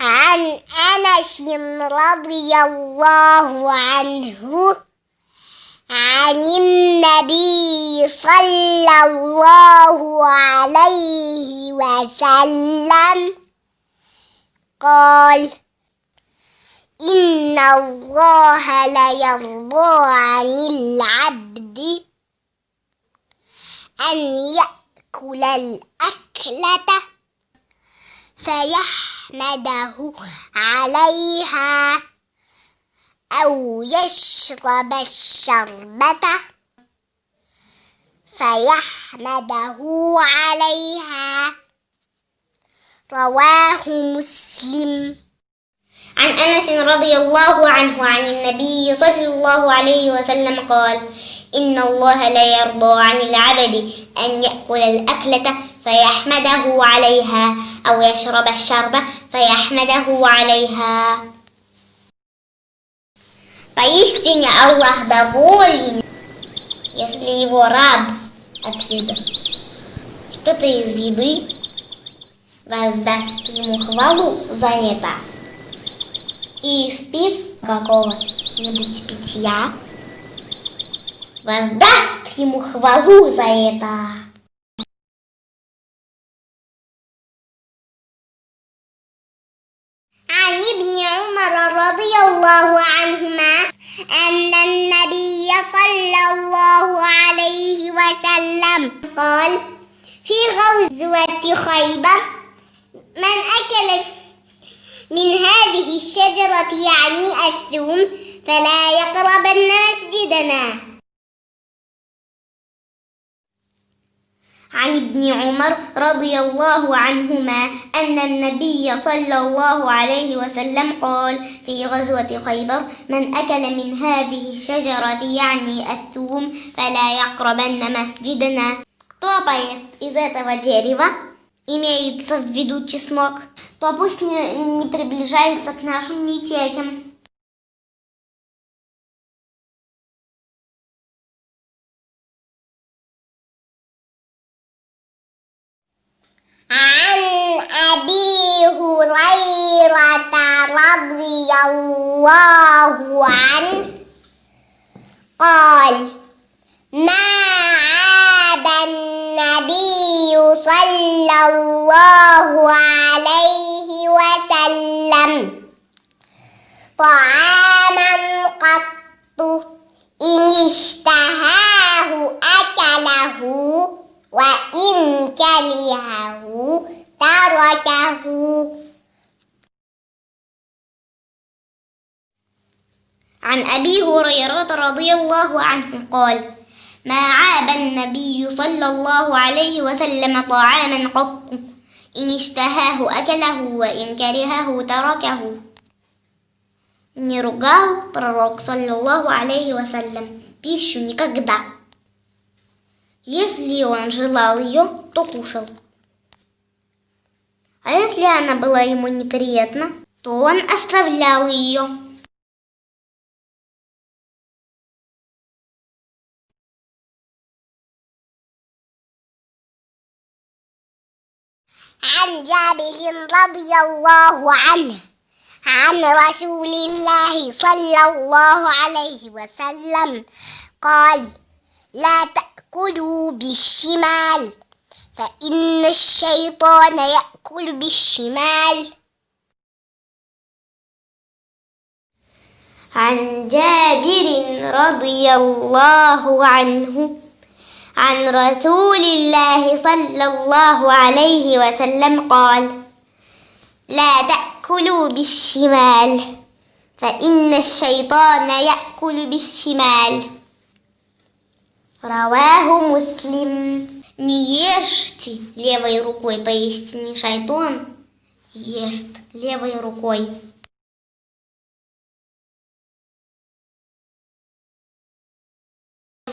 عن أنس رضي الله عنه عن النبي صلى الله عليه وسلم قال إن الله ليرضى عن العبد أن يأكل الأكلة فيحمده عليها أو يشرب الشربة فيحمده عليها. رواه مسلم. عن أنس رضي الله عنه عن النبي صلى الله عليه وسلم قال إن الله لا يرضى عن العبد أن يأكل الأكلة فيحمده عليها أو يشرب الشربة فيحمده عليها Поистине Аллах доволен, если его раб отведа что-то из еды воздаст ему хвалу за это. И испив какого-нибудь питья, воздаст ему хвалу за это. عن ابن عمر رضي الله عنهما أن النبي صلى الله عليه وسلم قال في غزوة خيبر من أكل من هذه الشجرة يعني الثوم فلا يقربن مسجدنا عن ابن عمر رضي الله عنهما أن النبي صلى الله عليه وسلم قال في غزوة خيبر من أكل من هذه الشجرة يعني الثوم فلا يقربن مسجدنا Кто поест из этого дерева, имеется в виду чеснок, то пусть не, не приближается к нашим мечетям. رضي الله عنه قال ما عاب النبي صلى الله عليه وسلم طعاما قط إن اشتهاه أكله وإن كرهه تركه عن أبي هريرة رضي الله عنه قال ما عاب النبي صلى الله عليه وسلم طعاما قط إن اشتهاه أكله وإن كرهه تركه Не ругал пророк, саллиллаху алейхи вассалям, пищу никогда. Если он желал ее, то кушал. А если она была ему неприятна, то он оставлял ее. عن جابر رضي الله عنه عن رسول الله صلى الله عليه وسلم قال لا تأكلوا بالشمال فإن الشيطان يأكل بالشمال. عن جابر رضي الله عنه عن رسول الله صلى الله عليه وسلم قال لا تأكلوا بالشمال فإن الشيطان يأكل بالشمال رواه مسلم Не ешьте левой рукой, поистине шайтон ест левой рукой.